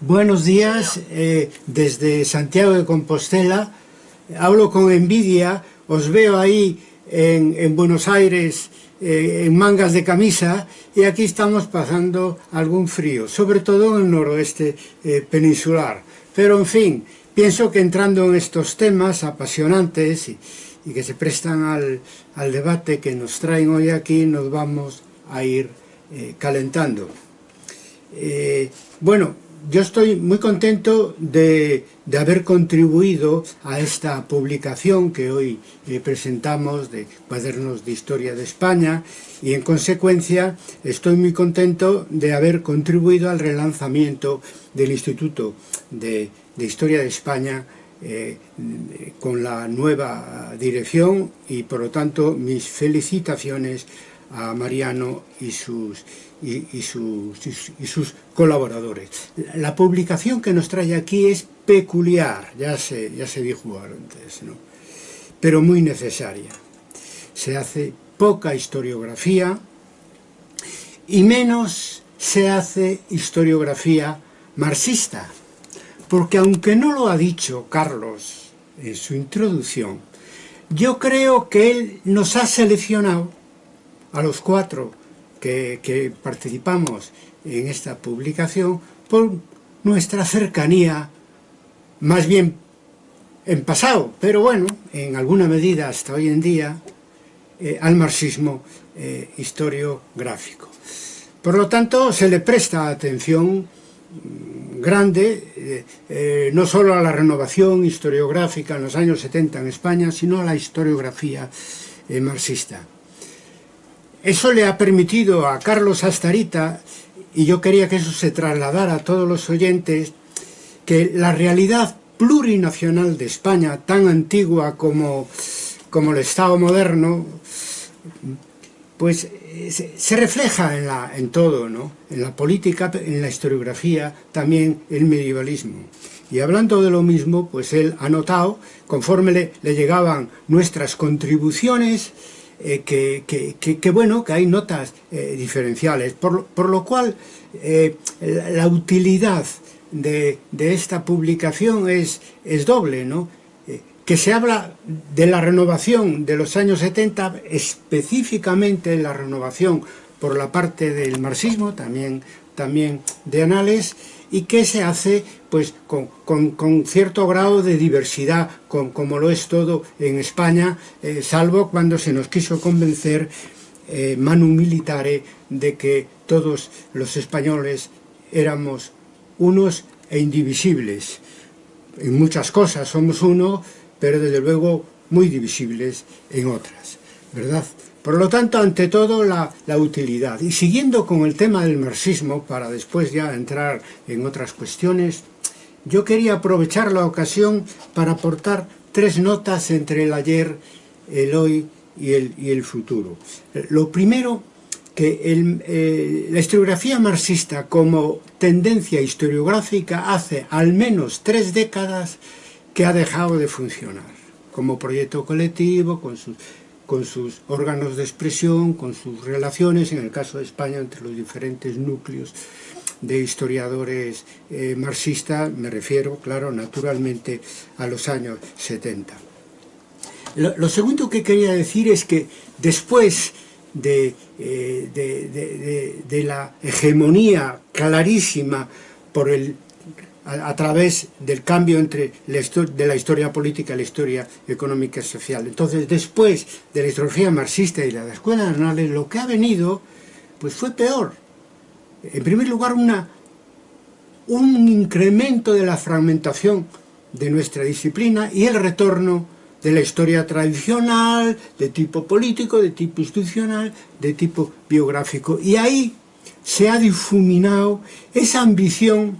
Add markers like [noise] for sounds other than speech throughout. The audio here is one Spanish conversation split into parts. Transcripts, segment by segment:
Buenos días, eh, desde Santiago de Compostela. Hablo con envidia, os veo ahí en, en Buenos Aires eh, en mangas de camisa y aquí estamos pasando algún frío, sobre todo en el noroeste eh, peninsular. Pero en fin, pienso que entrando en estos temas apasionantes y, y que se prestan al, al, debate que nos traen hoy aquí, nos vamos a ir eh, calentando. Eh, Bueno, yo estoy muy contento de, haber contribuido a esta publicación que hoy eh, presentamos de Cuadernos de Historia de España y en consecuencia estoy muy contento de haber contribuido al relanzamiento del Instituto de, de Historia de España eh, con la nueva dirección y por lo tanto mis felicitaciones a Mariano y sus, y, sus, y sus colaboradores. La publicación que nos trae aquí es peculiar, ya se, ya se dijo antes, ¿no? pero muy necesaria. Se hace poca historiografía y menos se hace historiografía marxista porque aunque no lo ha dicho Carlos en su introducción, yo creo que él nos ha seleccionado a los cuatro que, que participamos en esta publicación por nuestra cercanía, más bien en pasado, pero bueno, en alguna medida hasta hoy en día, eh, al marxismo eh, historiográfico. Por lo tanto, se le presta atención mm, grande, eh, eh, no solo a la renovación historiográfica en los años 70 en España, sino a la historiografía eh, marxista. Eso le ha permitido a Carlos Astarita, y yo quería que eso se trasladara a todos los oyentes, que la realidad plurinacional de España, tan antigua como, como el Estado moderno, pues se refleja en, la, en todo, ¿no? en la política, en la historiografía, también el medievalismo. Y hablando de lo mismo, pues él ha notado, conforme le, le llegaban nuestras contribuciones, eh, que, que, que, bueno, que hay notas eh, diferenciales, por, por, lo cual eh, la, utilidad de, de, esta publicación es, es doble, ¿no? que se habla de la renovación de los años 70, específicamente la renovación por la parte del marxismo, también, también de anales, y que se hace pues con, con, con cierto grado de diversidad, con, como lo es todo en España, eh, salvo cuando se nos quiso convencer eh, manu militare de que todos los españoles éramos unos e indivisibles. En muchas cosas somos uno, pero desde luego muy divisibles en otras, ¿verdad? Por lo tanto, ante todo, la, utilidad. Y siguiendo con el tema del marxismo, para después ya entrar en otras cuestiones, yo quería aprovechar la ocasión para aportar tres notas entre el ayer, el hoy y el, y el futuro. Lo primero, que eh, la historiografía marxista como tendencia historiográfica hace al menos tres décadas que ha dejado de funcionar como proyecto colectivo, con sus, con sus órganos de expresión, con sus relaciones, en el caso de España, entre los diferentes núcleos de historiadores eh, marxistas, me refiero, claro, naturalmente, a los años 70. Lo, segundo que quería decir es que después de, eh, de la hegemonía clarísima por el a, través del cambio entre la de la historia política y la historia económica y social. Entonces, después de la historiografía marxista y de la escuela de lo que ha venido pues fue peor. En primer lugar, una, un incremento de la fragmentación de nuestra disciplina y el retorno de la historia tradicional, de tipo político, de tipo institucional, de tipo biográfico. Y ahí se ha difuminado esa ambición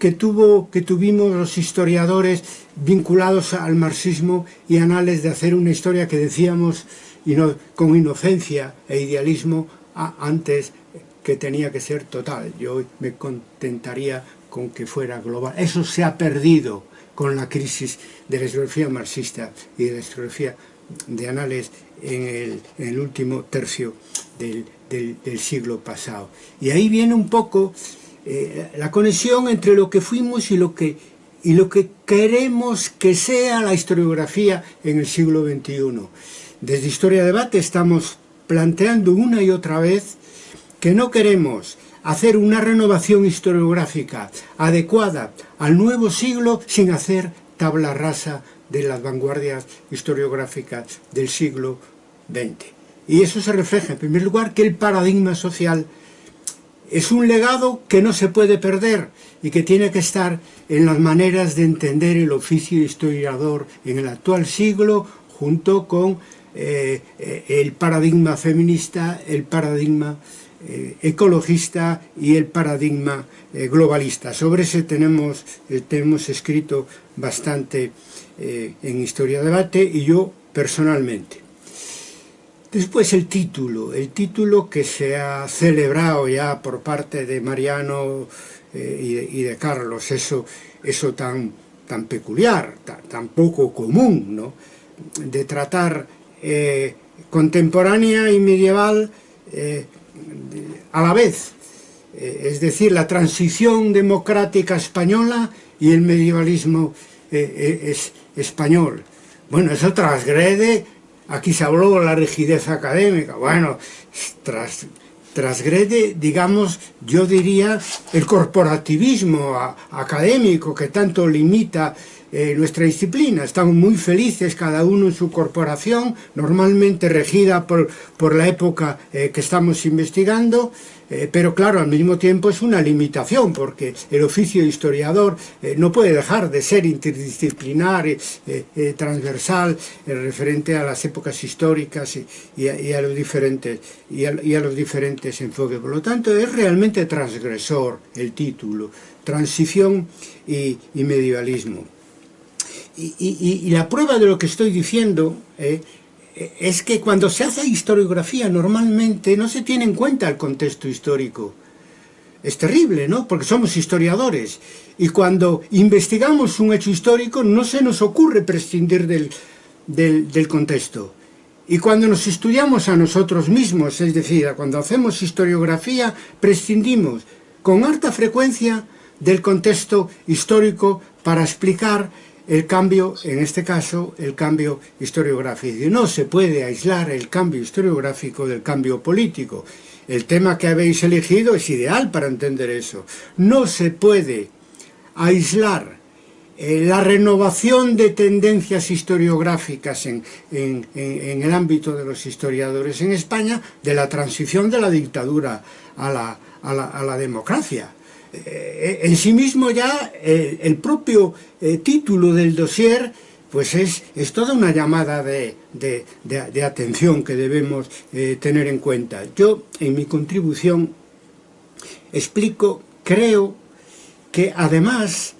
que, tuvo, que tuvimos los historiadores vinculados al marxismo y anales de hacer una historia que decíamos con inocencia e idealismo antes que tenía que ser total. Yo me contentaría con que fuera global. Eso se ha perdido con la crisis de la historiografía marxista y de la historiografía de anales en el, último tercio del siglo pasado. Y ahí viene un poco eh, la conexión entre lo que fuimos y lo que, y lo que queremos que sea la historiografía en el siglo XXI. Desde Historia Debate estamos planteando una y otra vez que no queremos hacer una renovación historiográfica adecuada al nuevo siglo sin hacer tabla rasa de las vanguardias historiográficas del siglo XX. Y eso se refleja, en primer lugar, que el paradigma social es un legado que no se puede perder y que tiene que estar en las maneras de entender el oficio historiador en el actual siglo, junto con eh, el paradigma feminista, el paradigma eh, ecologista y el paradigma eh, globalista. Sobre ese tenemos, tenemos escrito bastante en Historia Debate y yo personalmente. Después el título, el título que se ha celebrado ya por parte de Mariano y de, y, de, Carlos, eso, eso tan, tan peculiar, tan, poco común, ¿no? de tratar contemporánea y medieval a la vez, eh, es decir, la transición democrática española y el medievalismo eh, eh, es español. Bueno, eso transgrede, Aquí se habló de la rigidez académica. Bueno, tras, transgrede, digamos, yo diría, el corporativismo a, académico que tanto limita eh, nuestra disciplina. Estamos muy felices, cada uno en su corporación, normalmente regida por, por la época eh, que estamos investigando, eh, pero claro, al mismo tiempo es una limitación, porque el oficio de historiador eh, no puede dejar de ser interdisciplinar, eh, transversal, referente a las épocas históricas y, a, los diferentes, y, a, los diferentes enfoques. Por lo tanto, es realmente transgresor el título, transición y, medievalismo. Y, la prueba de lo que estoy diciendo es que cuando se hace historiografía normalmente no se tiene en cuenta el contexto histórico. Es terrible, ¿no? Porque somos historiadores y cuando investigamos un hecho histórico no se nos ocurre prescindir del, del, contexto. Y cuando nos estudiamos a nosotros mismos, es decir, cuando hacemos historiografía, prescindimos con alta frecuencia del contexto histórico para explicar el cambio, en este caso, el cambio historiográfico. No se puede aislar el cambio historiográfico del cambio político. El tema que habéis elegido es ideal para entender eso. No se puede aislar eh, la renovación de tendencias historiográficas en, el ámbito de los historiadores en España de la transición de la dictadura a la democracia. Eh, en sí mismo ya el, propio eh, título del dossier pues es, es toda una llamada de, atención que debemos eh, tener en cuenta. Yo en mi contribución explico, creo que además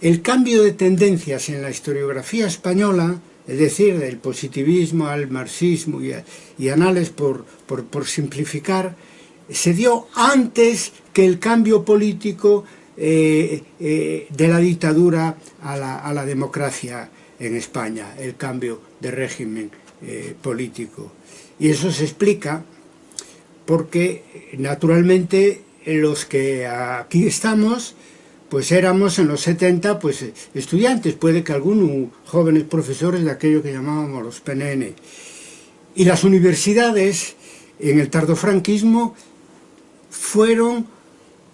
el cambio de tendencias en la historiografía española, es decir, del positivismo al marxismo y, anales por, por simplificar, se dio antes que el cambio político eh, eh, de la dictadura a la, democracia en España, el cambio de régimen eh, político. Y eso se explica porque naturalmente los que aquí estamos pues éramos en los 70 pues estudiantes, puede que algunos jóvenes profesores de aquello que llamábamos los PNN. Y las universidades en el tardofranquismo fueron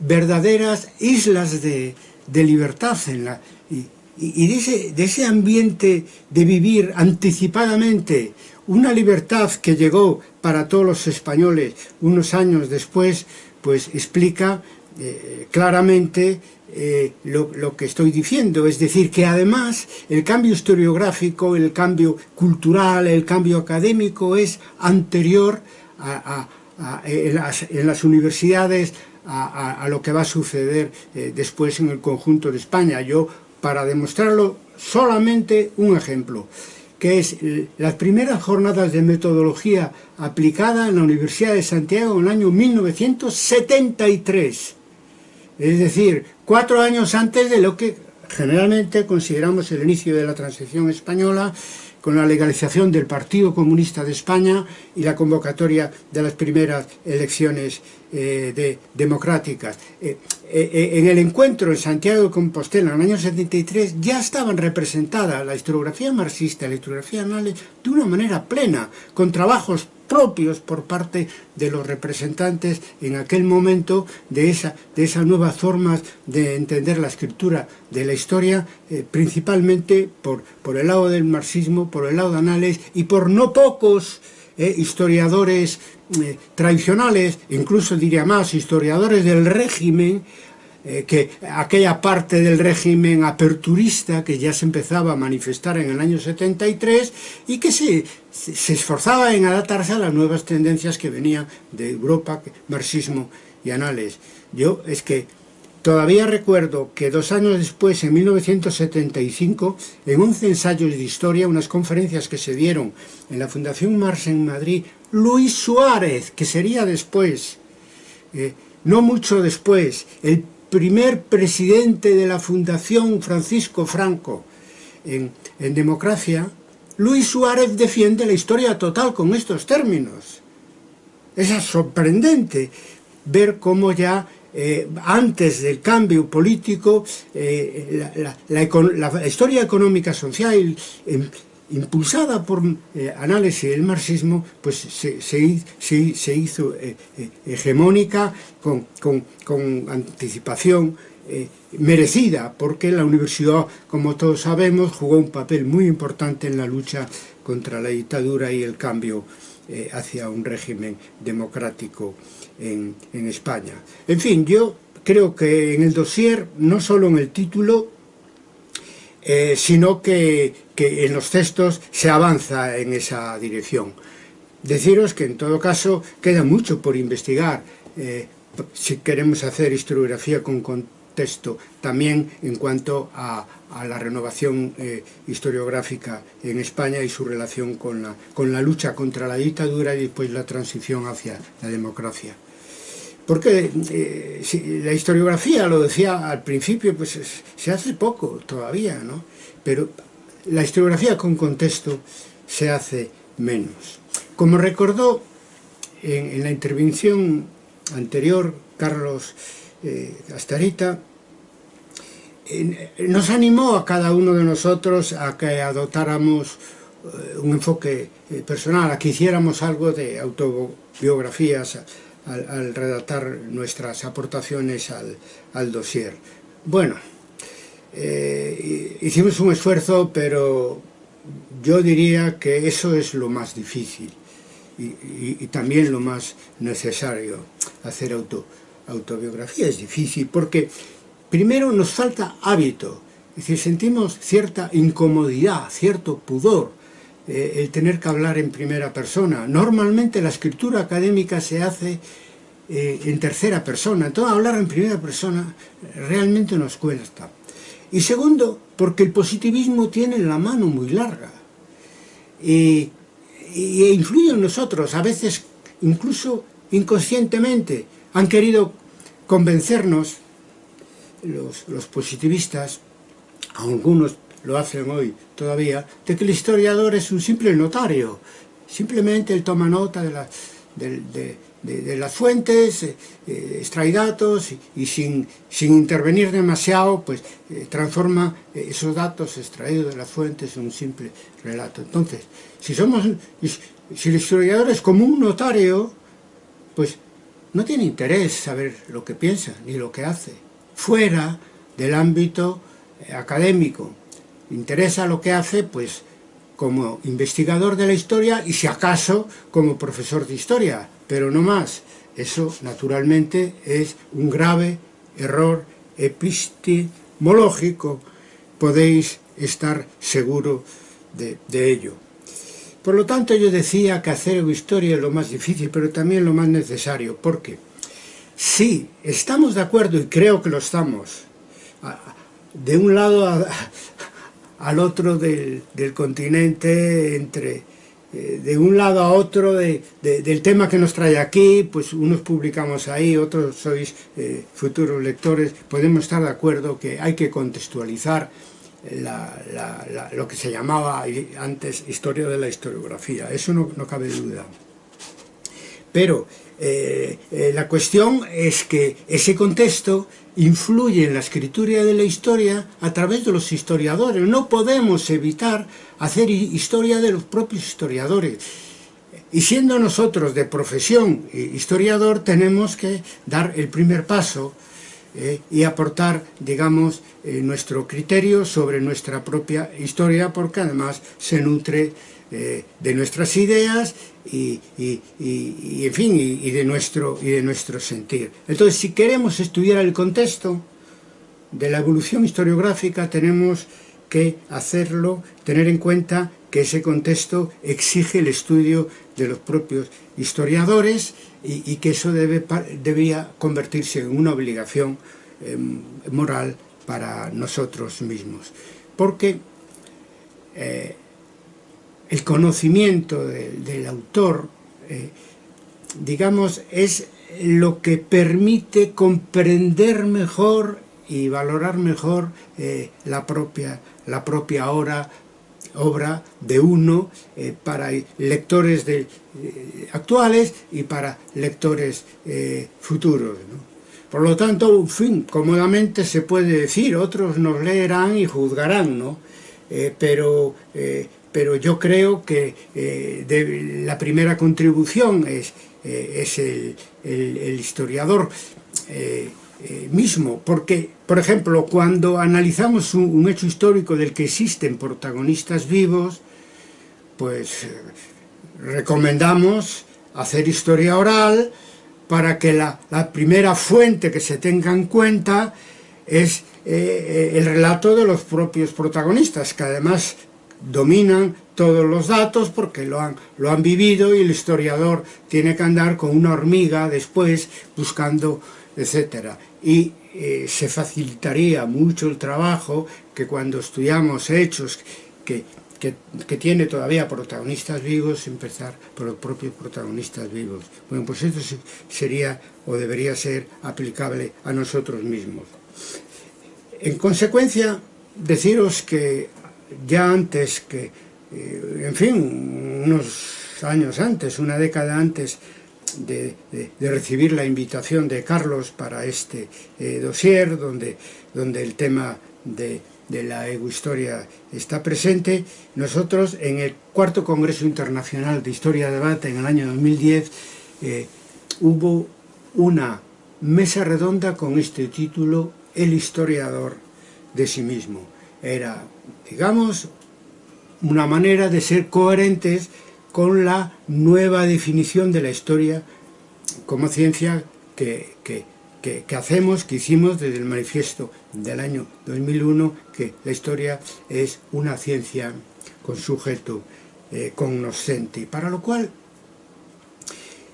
verdaderas islas de, libertad en la, y, de, ese, de, ese, ambiente de vivir anticipadamente una libertad que llegó para todos los españoles unos años después, pues explica eh, claramente eh, lo, lo, que estoy diciendo, es decir, que además el cambio historiográfico, el cambio cultural, el cambio académico es anterior a, a, en, las, en, las, universidades a, a lo que va a suceder eh, después en el conjunto de España. Yo, para demostrarlo, solamente un ejemplo, que es las primeras jornadas de metodología aplicada en la Universidad de Santiago en el año 1973. Es decir, cuatro años antes de lo que generalmente consideramos el inicio de la transición española con la legalización del Partido Comunista de España y la convocatoria de las primeras elecciones eh, de, democráticas. Eh, eh, en el encuentro en Santiago de Compostela en el año 73 ya estaban representadas la historiografía marxista y la historiografía anales de una manera plena, con trabajos propios por parte de los representantes en aquel momento de, esa, de esas nuevas formas de entender la escritura de la historia, eh, principalmente por, por el lado del marxismo, por el lado de Anales y por no pocos eh, historiadores eh, tradicionales, incluso diría más, historiadores del régimen, eh, que aquella parte del régimen aperturista que ya se empezaba a manifestar en el año 73 y que se, se esforzaba en adaptarse a las nuevas tendencias que venían de Europa, marxismo y anales. Yo es que todavía recuerdo que dos años después, en 1975, en 11 ensayos de historia, unas conferencias que se dieron en la Fundación Marx en Madrid, Luis Suárez, que sería después, eh, no mucho después, el primer presidente de la Fundación Francisco Franco en, en democracia, Luis Suárez defiende la historia total con estos términos. Es sorprendente ver cómo ya eh, antes del cambio político, eh, la, la, la, la, historia económica social eh, impulsada por eh, análisis del marxismo, pues se, se, se, hizo eh, eh, hegemónica con, con, con anticipación merecida, porque la universidad, como todos sabemos, jugó un papel muy importante en la lucha contra la dictadura y el cambio hacia un régimen democrático en, en España. En fin, yo creo que en el dossier, no solo en el título, sino que, que, en los textos se avanza en esa dirección. Deciros que en todo caso queda mucho por investigar eh, si queremos hacer historiografía con contexto, también en cuanto a, la renovación eh, historiográfica en España y su relación con la, con la lucha contra la dictadura y después la transición hacia la democracia. Porque eh, la historiografía, lo decía al principio, pues es, se hace poco todavía, ¿no? Pero la historiografía con contexto se hace menos. Como recordó en, en la intervención anterior Carlos eh, Astarita, eh, nos animó a cada uno de nosotros a que adoptáramos eh, un enfoque eh, personal, a que hiciéramos algo de autobiografías al, al redactar nuestras aportaciones al, al dossier. Bueno, eh, hicimos un esfuerzo, pero yo diría que eso es lo más difícil y, también lo más necesario, hacer auto, autobiografía. Es difícil porque primero nos falta hábito, es decir, sentimos cierta incomodidad, cierto pudor, eh, el tener que hablar en primera persona. Normalmente la escritura académica se hace eh, en tercera persona, entonces hablar en primera persona realmente nos cuesta. Y segundo, porque el positivismo tiene la mano muy larga y, y influye en nosotros, a veces incluso inconscientemente. Han querido convencernos, los, los positivistas, algunos lo hacen hoy todavía, de que el historiador es un simple notario, simplemente él toma nota de, la, de, de, de, las fuentes, eh, extrae datos y, sin, sin, intervenir demasiado, pues eh, transforma esos datos extraídos de las fuentes en un simple relato. Entonces, si somos, si el historiador es como un notario, pues no tiene interés saber lo que piensa ni lo que hace, fuera del ámbito eh, académico. Interesa lo que hace, pues como investigador de la historia y si acaso como profesor de historia, pero no más. Eso naturalmente es un grave error epistemológico, podéis estar seguro de, ello. Por lo tanto yo decía que hacer historia es lo más difícil, pero también lo más necesario, porque si estamos de acuerdo, y creo que lo estamos, de un lado al otro del continente, entre eh, de un lado a otro de, de, del tema que nos trae aquí, pues unos publicamos ahí, otros sois eh, futuros lectores, podemos estar de acuerdo que hay que contextualizar lo que se llamaba antes historia de la historiografía, eso no, cabe duda. Pero eh, la cuestión es que ese contexto influye en la escritura de la historia a través de los historiadores. No podemos evitar hacer historia de los propios historiadores. Y siendo nosotros de profesión historiador, tenemos que dar el primer paso eh, y aportar, digamos, eh, nuestro criterio sobre nuestra propia historia, porque además se nutre eh, de nuestras ideas y, en fin, y, de nuestro, y de nuestro sentir. Entonces, si queremos estudiar el contexto de la evolución historiográfica, tenemos que hacerlo, tener en cuenta que ese contexto exige el estudio de los propios historiadores y, que eso debe, debía convertirse en una obligación em, moral para nosotros mismos. Porque eh, el conocimiento del autor, eh, digamos, es lo que permite comprender mejor y valorar mejor eh, la, propia, la propia obra, obra de uno eh, para lectores actuales y para lectores futuros. Por lo tanto, en fin, cómodamente se puede decir, otros nos leerán y juzgarán, ¿no? pero pero yo creo que eh, la primera contribución es, eh, es el, historiador eh, mismo, porque, por ejemplo, cuando analizamos un, hecho histórico del que existen protagonistas vivos, pues recomendamos hacer historia oral para que la, la primera fuente que se tenga en cuenta es el relato de los propios protagonistas, que además dominan todos los datos porque lo han, lo han vivido y el historiador tiene que andar con una hormiga después buscando, etc. Y eh, se facilitaría mucho el trabajo que cuando estudiamos hechos que, que, que, tiene todavía protagonistas vivos, empezar por los propios protagonistas vivos. Bueno, pues esto sería o debería ser aplicable a nosotros mismos. En consecuencia, deciros que ya antes que, eh, en fin, unos años antes, una década antes de, de, de recibir la invitación de Carlos para este eh, dossier, donde, donde el tema de, de la egohistoria está presente, nosotros en el cuarto Congreso Internacional de Historia de Debate en el año 2010 eh, hubo una mesa redonda con este título El historiador de sí mismo. Era digamos, una manera de ser coherentes con la nueva definición de la historia como ciencia que, hacemos, que hicimos desde el manifiesto del año 2001, que la historia es una ciencia con sujeto eh, cognoscente. Para lo cual,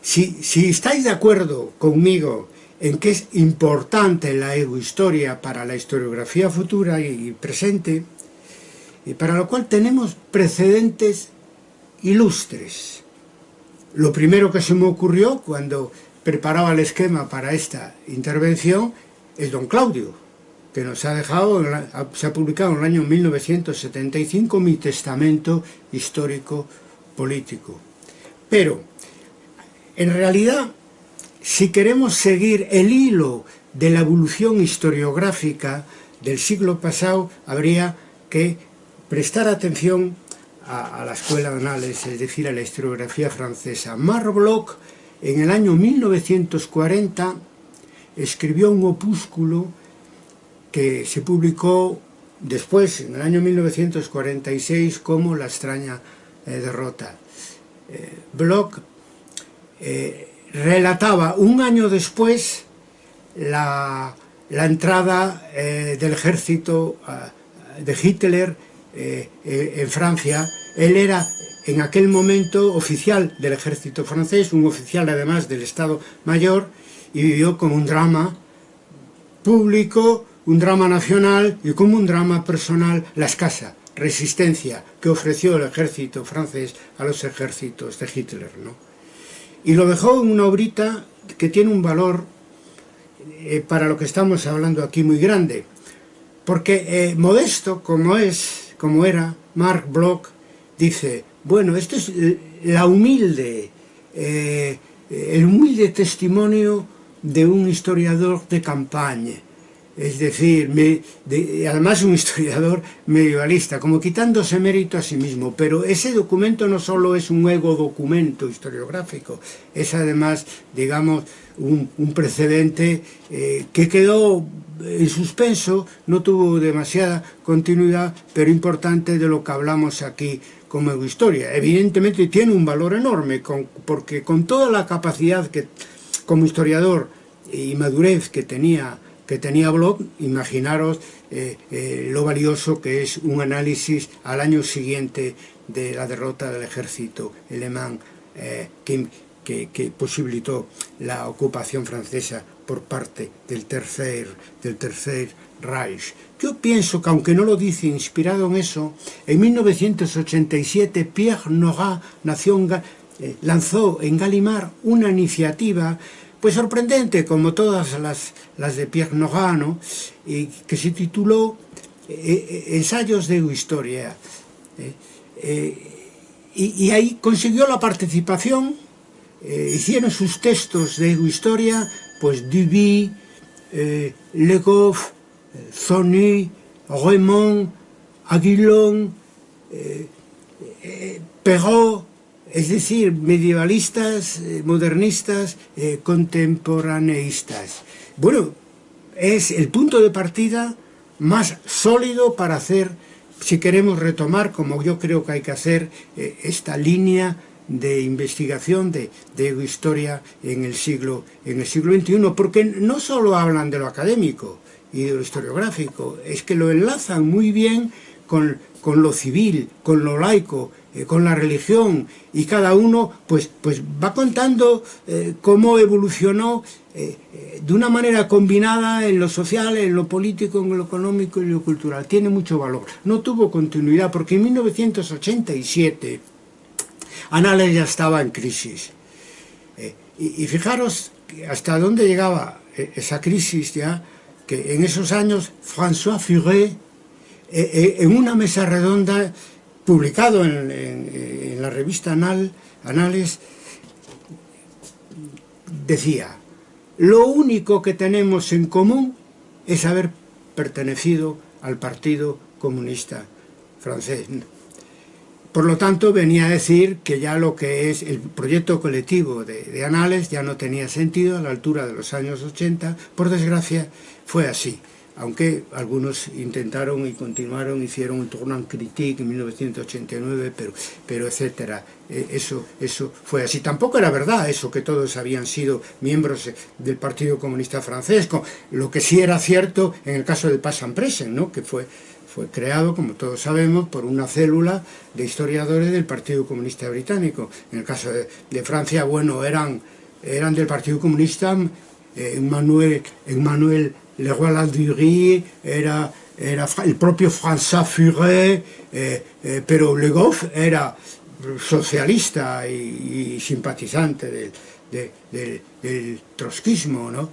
si, si estáis de acuerdo conmigo en que es importante la egohistoria para la historiografía futura y presente, y para lo cual tenemos precedentes ilustres. Lo primero que se me ocurrió cuando preparaba el esquema para esta intervención es don Claudio, que nos ha dejado, se ha publicado en el año 1975 mi testamento histórico político. Pero, en realidad, si queremos seguir el hilo de la evolución historiográfica del siglo pasado, habría que prestar atención a, la escuela de análisis, es decir, a la historiografía francesa. Marbloch, en el año 1940, escribió un opúsculo que se publicó después, en el año 1946, como La extraña eh, derrota. Eh, Bloch eh, relataba un año después la, entrada del ejército de Hitler eh, eh, en Francia, él era en aquel momento oficial del ejército francés, un oficial además del Estado Mayor, y vivió como un drama público, un drama nacional y como un drama personal la escasa resistencia que ofreció el ejército francés a los ejércitos de Hitler. ¿no? Y lo dejó en una obrita que tiene un valor eh, para lo que estamos hablando aquí muy grande, Porque eh, modesto como es, como era, Mark Bloch dice, bueno, esto es la humilde, eh, el humilde testimonio de un historiador de campaña, es decir, además un [laughs] historiador medievalista, como quitándose mérito a sí mismo, pero ese documento no solo es un ego documento historiográfico, es además, digamos, un, precedente eh, que quedó en suspenso, no tuvo demasiada continuidad, pero importante de lo que hablamos aquí como historia. Evidentemente tiene un valor enorme, porque con toda la capacidad que como historiador y madurez que tenía que tenía Bloch, imaginaros eh, eh, lo valioso que es un análisis al año siguiente de la derrota del ejército alemán eh, que, que, posibilitó la ocupación francesa por parte del tercer, del tercer Reich. Yo pienso que aunque no lo dice inspirado en eso, en 1987 Pierre en, eh, lanzó en Galimar una iniciativa pues sorprendente, como todas las, las de Pierre Nogano, y que se tituló eh, eh Ensayos de Historia. ¿eh? Eh, y, y, ahí consiguió la participación, hicieron sus textos de Historia, pues Duby, Le Goff, Zony, Raymond, Aguilón, Perrault, es decir, medievalistas, eh, modernistas, eh, contemporaneistas. Bueno, es el punto de partida más sólido para hacer, si queremos retomar, como yo creo que hay que hacer, eh, esta línea de investigación de, de historia en el siglo en el siglo XXI, porque no solo hablan de lo académico, y de lo historiográfico, es que lo enlazan muy bien con, con lo civil, con lo laico, eh, con la religión, y cada uno pues, pues va contando eh, cómo evolucionó eh, de una manera combinada en lo social, en lo político, en lo económico y lo cultural. Tiene mucho valor. No tuvo continuidad porque en 1987 Anales ya estaba en crisis. Y, y fijaros hasta dónde llegaba esa crisis ya, que en esos años François Furet, en una mesa redonda, publicado en, la revista Anal, Anales, decía, lo único que tenemos en común es haber pertenecido al Partido Comunista francés. Por lo tanto, venía a decir que ya lo que es el proyecto colectivo de, de Anales ya no tenía sentido a la altura de los años 80. Por desgracia, fue así. Aunque algunos intentaron y continuaron, hicieron un tournant critique en 1989, pero, pero etcétera. E, eso, eso fue así. Tampoco era verdad eso, que todos habían sido miembros del Partido Comunista Francés. Lo que sí era cierto en el caso del Passan-Presen, ¿no? que fue fue creado, como todos sabemos, por una célula de historiadores del Partido Comunista Británico. En el caso de, Francia, bueno, eran, eran del Partido Comunista, eh, Emmanuel, Emmanuel Leroy-Ladurie, era, era el propio François Furet, eh, eh, pero Le Goff era socialista y, simpatizante del, de, del, trotskismo, ¿no?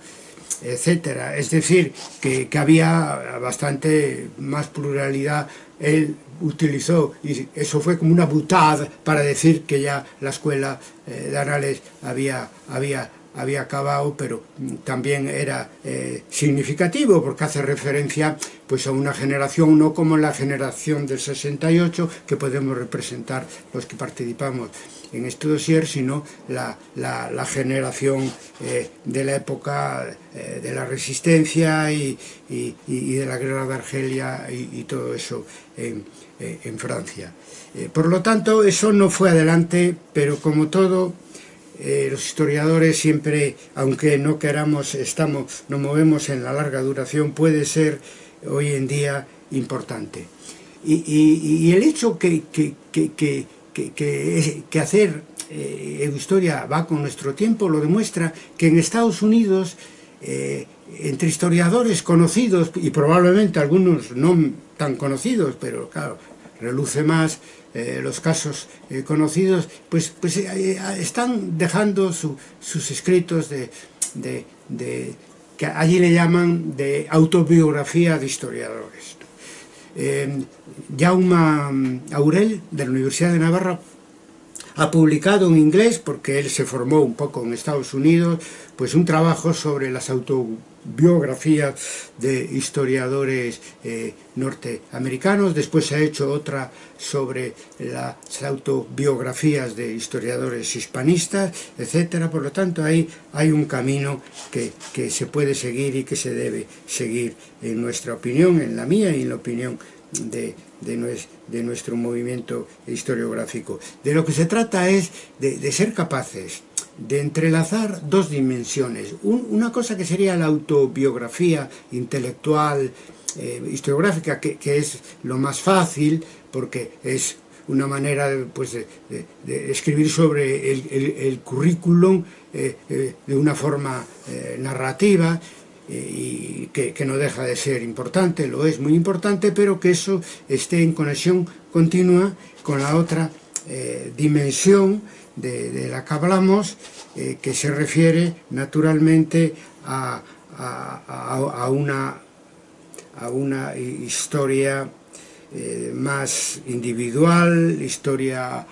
etcétera. Es decir, que, que, había bastante más pluralidad. Él utilizó, y eso fue como una butad para decir que ya la escuela eh, de había, había, había acabado, pero también era eh, significativo porque hace referencia pues, a una generación, no como la generación del 68, que podemos representar los que participamos en este dossier, sino la, la, la generación eh, de la época eh, de la resistencia y, y, y, de la guerra de Argelia y, y todo eso en, eh, en Francia. Eh, por lo tanto, eso no fue adelante, pero como todo eh, los historiadores siempre, aunque no queramos, estamos, nos movemos en la larga duración, puede ser hoy en día importante. Y, el hecho que que, que, que hacer eh, historia va con nuestro tiempo lo demuestra que en Estados Unidos eh, entre historiadores conocidos y probablemente algunos no tan conocidos pero claro reluce más eh, los casos eh, conocidos pues, pues eh, están dejando su, sus escritos de, de, de que allí le llaman de autobiografía de historiadores. Jaume Aurel, de la Universidad de Navarra, ha publicado en inglés, porque él se formó un poco en Estados Unidos, pues un trabajo sobre las autobiografías de historiadores eh, norteamericanos, después se ha hecho otra sobre las autobiografías de historiadores hispanistas, etcétera. Por lo tanto, ahí hay un camino que, que se puede seguir y que se debe seguir en nuestra opinión, en la mía y en la opinión de, de, nuestro movimiento historiográfico. De lo que se trata es de, ser capaces de entrelazar dos dimensiones. una cosa que sería la autobiografía intelectual, eh, historiográfica, que, es lo más fácil, porque es una manera pues, de, escribir sobre el, currículum eh, eh, de una forma narrativa, y que, no deja de ser importante, lo es muy importante, pero que eso esté en conexión continua con la otra eh, dimensión de, la que hablamos, eh, que se refiere naturalmente a, una, a una historia eh, más individual, historia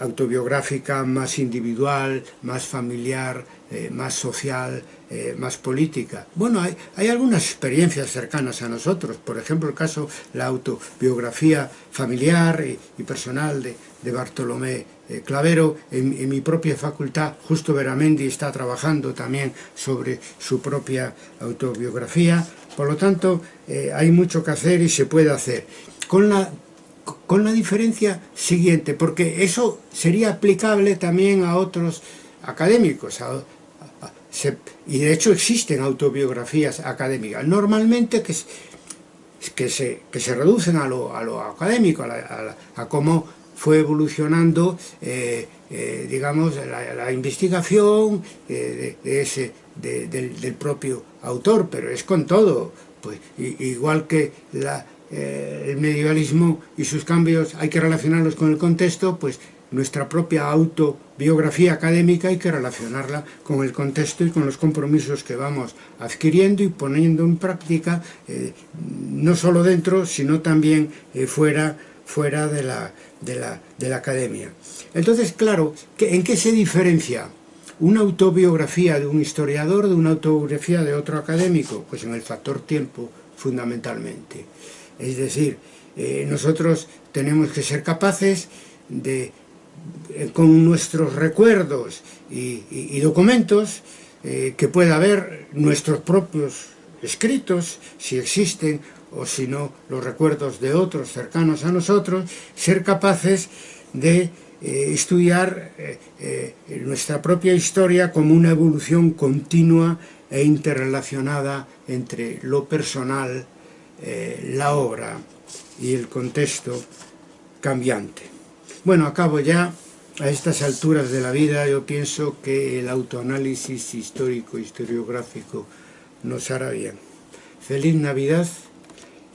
autobiográfica más individual, más familiar, eh, más social, eh, más política. Bueno, hay, hay, algunas experiencias cercanas a nosotros, por ejemplo el caso, la autobiografía familiar y, personal de, Bartolomé eh, Clavero, en, en, mi propia facultad, Justo Veramendi está trabajando también sobre su propia autobiografía, por lo tanto hay mucho que hacer y se puede hacer. Con la con la diferencia siguiente, porque eso sería aplicable también a otros académicos, y de hecho existen autobiografías académicas, normalmente que, que, se, que se reducen a lo, a lo académico, a, cómo fue evolucionando, eh, eh, digamos, la, investigación eh, de, ese, del, del, propio autor, pero es con todo, pues igual que el medievalismo y sus cambios hay que relacionarlos con el contexto, pues nuestra propia autobiografía académica hay que relacionarla con el contexto y con los compromisos que vamos adquiriendo y poniendo en práctica, eh, no solo dentro, sino también eh, fuera, fuera de, la, de, la, de la academia. Entonces, claro, ¿en qué se diferencia una autobiografía de un historiador de una autobiografía de otro académico? Pues en el factor tiempo, fundamentalmente. Es decir, eh, nosotros tenemos que ser capaces de, con nuestros recuerdos y, documentos, eh, que pueda haber nuestros propios escritos, si existen, o si no, los recuerdos de otros cercanos a nosotros, ser capaces de estudiar nuestra propia historia como una evolución continua e interrelacionada entre lo personal eh, la obra y el contexto cambiante. Bueno, acabo ya. A estas alturas de la vida yo pienso que el autoanálisis histórico, historiográfico nos hará bien. Feliz Navidad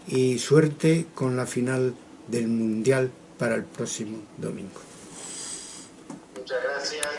y suerte con la final del Mundial para el próximo domingo. Muchas gracias.